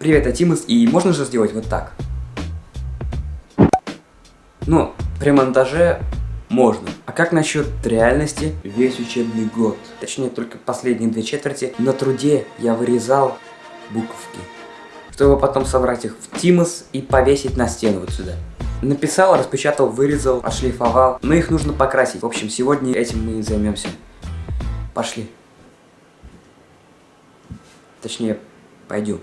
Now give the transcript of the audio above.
Привет, а я Тимус, и можно же сделать вот так? Ну, при монтаже можно. А как насчет реальности? Весь учебный год, точнее только последние две четверти, на труде я вырезал буковки, чтобы потом собрать их в Тимус и повесить на стену вот сюда. Написал, распечатал, вырезал, отшлифовал, но их нужно покрасить. В общем, сегодня этим мы и займемся. Пошли. Точнее, пойдем.